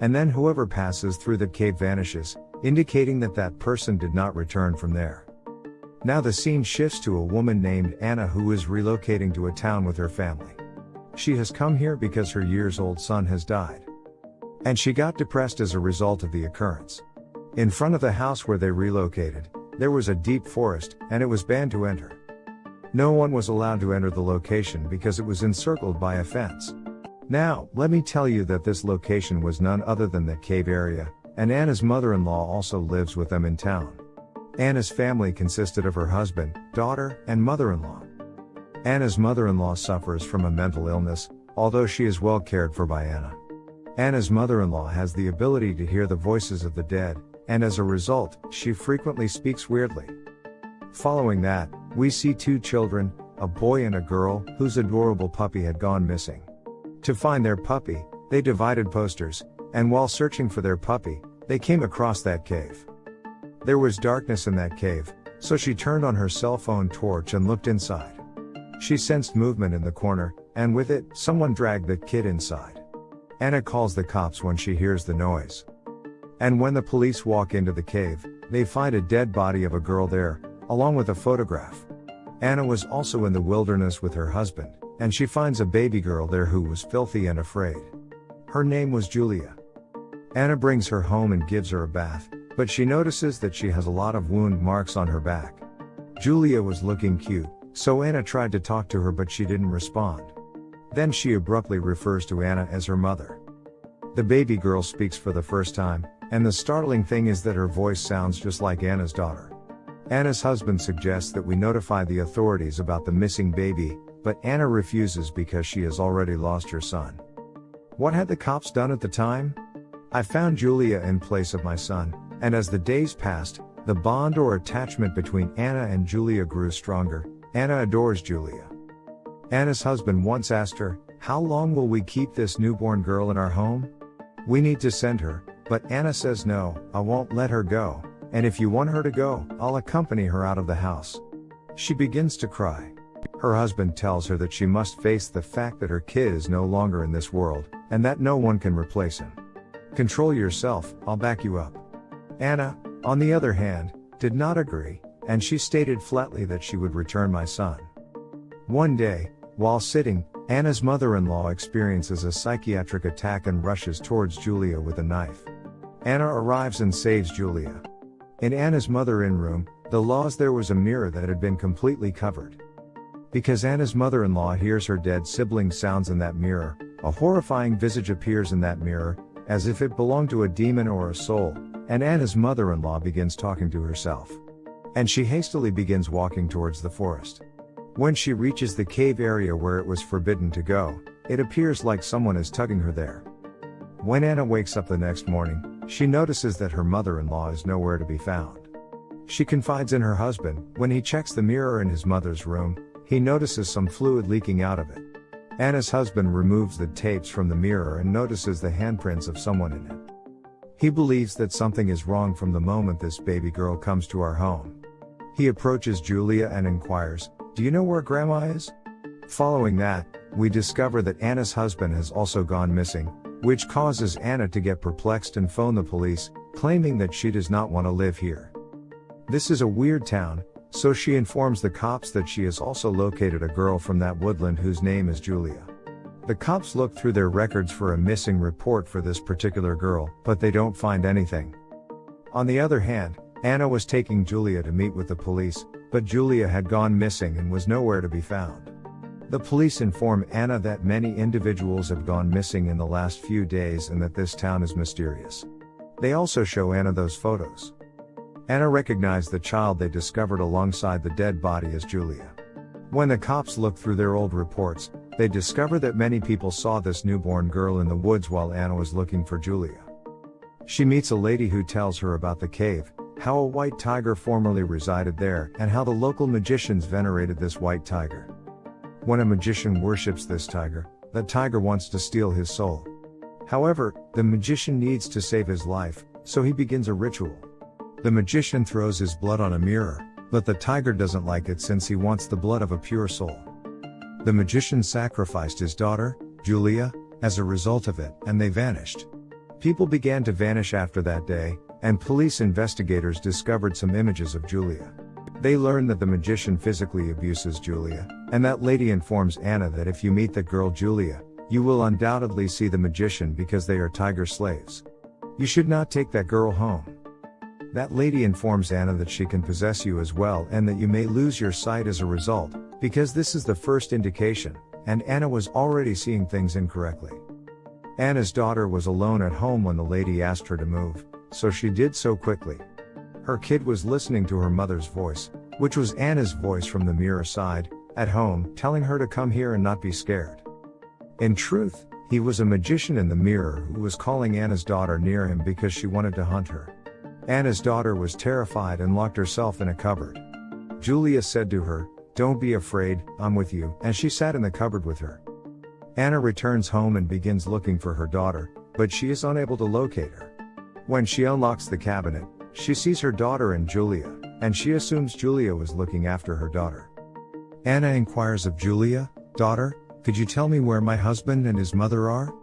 and then whoever passes through the cave vanishes, indicating that that person did not return from there. Now the scene shifts to a woman named Anna who is relocating to a town with her family. She has come here because her years old son has died. And she got depressed as a result of the occurrence. In front of the house where they relocated, there was a deep forest, and it was banned to enter. No one was allowed to enter the location because it was encircled by a fence. Now, let me tell you that this location was none other than the cave area, and Anna's mother in law also lives with them in town. Anna's family consisted of her husband, daughter, and mother in law. Anna's mother in law suffers from a mental illness, although she is well cared for by Anna. Anna's mother in law has the ability to hear the voices of the dead, and as a result, she frequently speaks weirdly. Following that, we see two children, a boy and a girl, whose adorable puppy had gone missing. To find their puppy, they divided posters, and while searching for their puppy, they came across that cave. There was darkness in that cave, so she turned on her cell phone torch and looked inside. She sensed movement in the corner, and with it, someone dragged the kid inside. Anna calls the cops when she hears the noise. And when the police walk into the cave, they find a dead body of a girl there, along with a photograph. Anna was also in the wilderness with her husband, and she finds a baby girl there who was filthy and afraid. Her name was Julia. Anna brings her home and gives her a bath, but she notices that she has a lot of wound marks on her back. Julia was looking cute, so Anna tried to talk to her but she didn't respond. Then she abruptly refers to Anna as her mother. The baby girl speaks for the first time, and the startling thing is that her voice sounds just like Anna's daughter. Anna's husband suggests that we notify the authorities about the missing baby, but Anna refuses because she has already lost her son. What had the cops done at the time? I found Julia in place of my son, and as the days passed, the bond or attachment between Anna and Julia grew stronger. Anna adores Julia. Anna's husband once asked her, How long will we keep this newborn girl in our home? We need to send her, but Anna says no, I won't let her go, and if you want her to go, I'll accompany her out of the house. She begins to cry. Her husband tells her that she must face the fact that her kid is no longer in this world, and that no one can replace him. Control yourself, I'll back you up. Anna, on the other hand, did not agree, and she stated flatly that she would return my son. One day, while sitting, Anna's mother in law experiences a psychiatric attack and rushes towards Julia with a knife. Anna arrives and saves Julia. In Anna's mother in room, the laws there was a mirror that had been completely covered. Because Anna's mother in law hears her dead sibling sounds in that mirror, a horrifying visage appears in that mirror, as if it belonged to a demon or a soul, and Anna's mother in law begins talking to herself. And she hastily begins walking towards the forest. When she reaches the cave area where it was forbidden to go, it appears like someone is tugging her there. When Anna wakes up the next morning, she notices that her mother in law is nowhere to be found. She confides in her husband, when he checks the mirror in his mother's room, he notices some fluid leaking out of it. Anna's husband removes the tapes from the mirror and notices the handprints of someone in it. He believes that something is wrong from the moment this baby girl comes to our home. He approaches Julia and inquires, Do you know where grandma is? Following that, we discover that Anna's husband has also gone missing, which causes Anna to get perplexed and phone the police, claiming that she does not want to live here. This is a weird town, so she informs the cops that she has also located a girl from that woodland whose name is Julia. The cops look through their records for a missing report for this particular girl, but they don't find anything. On the other hand, Anna was taking Julia to meet with the police, but Julia had gone missing and was nowhere to be found. The police inform Anna that many individuals have gone missing in the last few days and that this town is mysterious. They also show Anna those photos. Anna recognized the child they discovered alongside the dead body as Julia. When the cops look through their old reports, they discover that many people saw this newborn girl in the woods while Anna was looking for Julia. She meets a lady who tells her about the cave, how a white tiger formerly resided there, and how the local magicians venerated this white tiger. When a magician worships this tiger, the tiger wants to steal his soul. However, the magician needs to save his life, so he begins a ritual. The magician throws his blood on a mirror, but the tiger doesn't like it since he wants the blood of a pure soul. The magician sacrificed his daughter, Julia, as a result of it, and they vanished. People began to vanish after that day, and police investigators discovered some images of Julia. They learn that the magician physically abuses Julia, and that lady informs Anna that if you meet that girl Julia, you will undoubtedly see the magician because they are tiger slaves. You should not take that girl home. That lady informs Anna that she can possess you as well and that you may lose your sight as a result, because this is the first indication, and Anna was already seeing things incorrectly. Anna's daughter was alone at home when the lady asked her to move, so she did so quickly. Her kid was listening to her mother's voice, which was Anna's voice from the mirror side, at home, telling her to come here and not be scared. In truth, he was a magician in the mirror who was calling Anna's daughter near him because she wanted to hunt her. Anna's daughter was terrified and locked herself in a cupboard. Julia said to her, Don't be afraid, I'm with you, and she sat in the cupboard with her. Anna returns home and begins looking for her daughter, but she is unable to locate her. When she unlocks the cabinet, she sees her daughter and Julia, and she assumes Julia was looking after her daughter. Anna inquires of Julia, Daughter, could you tell me where my husband and his mother are?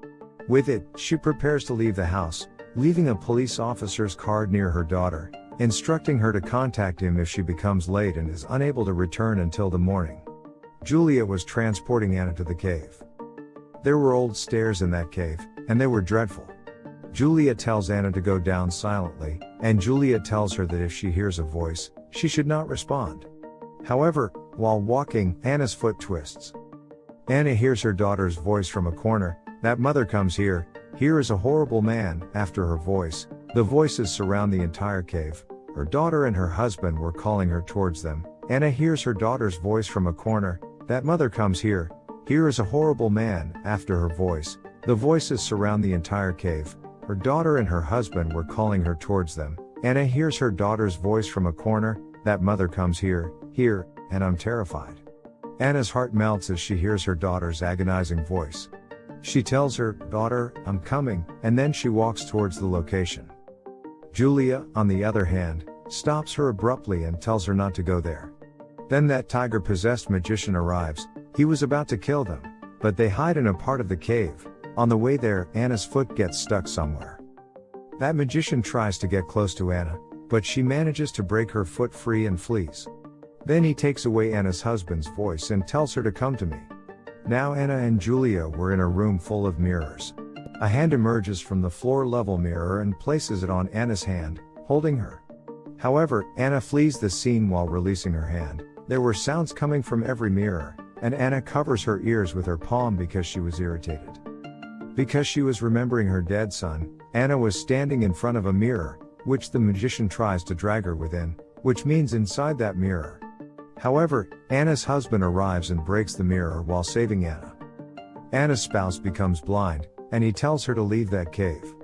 With it, she prepares to leave the house, leaving a police officer's card near her daughter, instructing her to contact him if she becomes late and is unable to return until the morning. Julia was transporting Anna to the cave. There were old stairs in that cave, and they were dreadful. Julia tells Anna to go down silently, and Julia tells her that if she hears a voice, she should not respond. However, while walking, Anna's foot twists. Anna hears her daughter's voice from a corner, that mother comes here, here is a horrible man, after her voice. The voices surround the entire cave. Her daughter and her husband were calling her towards them. Anna hears her daughter's voice from a corner, that mother comes here, here is a horrible man, after her voice. The voices surround the entire cave. Her daughter and her husband were calling her towards them. Anna hears her daughter's voice from a corner, that mother comes here, here, and I'm terrified. Anna's heart melts as she hears her daughter's agonizing voice. She tells her, Daughter, I'm coming, and then she walks towards the location. Julia, on the other hand, stops her abruptly and tells her not to go there. Then that tiger possessed magician arrives, he was about to kill them, but they hide in a part of the cave. On the way there, Anna's foot gets stuck somewhere. That magician tries to get close to Anna, but she manages to break her foot free and flees. Then he takes away Anna's husband's voice and tells her to come to me. Now Anna and Julia were in a room full of mirrors. A hand emerges from the floor level mirror and places it on Anna's hand, holding her. However, Anna flees the scene while releasing her hand. There were sounds coming from every mirror, and Anna covers her ears with her palm because she was irritated. Because she was remembering her dead son, Anna was standing in front of a mirror, which the magician tries to drag her within, which means inside that mirror. However, Anna's husband arrives and breaks the mirror while saving Anna. Anna's spouse becomes blind, and he tells her to leave that cave.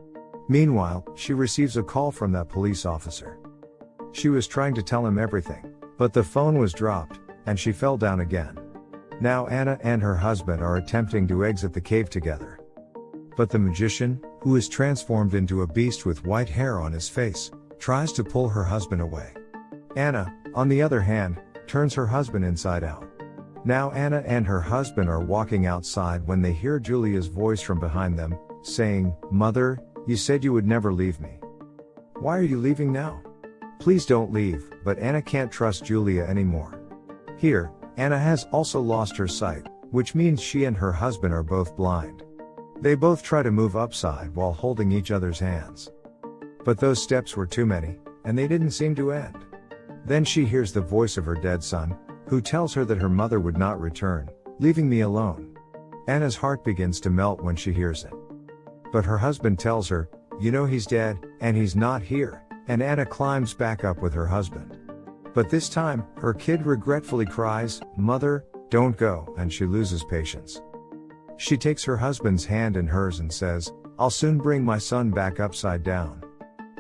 Meanwhile, she receives a call from that police officer. She was trying to tell him everything, but the phone was dropped, and she fell down again. Now Anna and her husband are attempting to exit the cave together. But the magician, who is transformed into a beast with white hair on his face, tries to pull her husband away. Anna, on the other hand, turns her husband inside out. Now Anna and her husband are walking outside when they hear Julia's voice from behind them, saying, Mother, you said you would never leave me. Why are you leaving now? Please don't leave, but Anna can't trust Julia anymore. Here, Anna has also lost her sight, which means she and her husband are both blind. They both try to move upside while holding each other's hands. But those steps were too many, and they didn't seem to end. Then she hears the voice of her dead son, who tells her that her mother would not return, leaving me alone. Anna's heart begins to melt when she hears it. But her husband tells her, You know he's dead, and he's not here, and Anna climbs back up with her husband. But this time, her kid regretfully cries, Mother, don't go, and she loses patience. She takes her husband's hand in hers and says, I'll soon bring my son back upside down.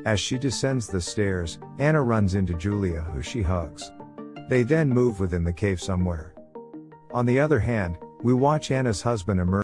As she descends the stairs, Anna runs into Julia who she hugs. They then move within the cave somewhere. On the other hand, we watch Anna's husband emerge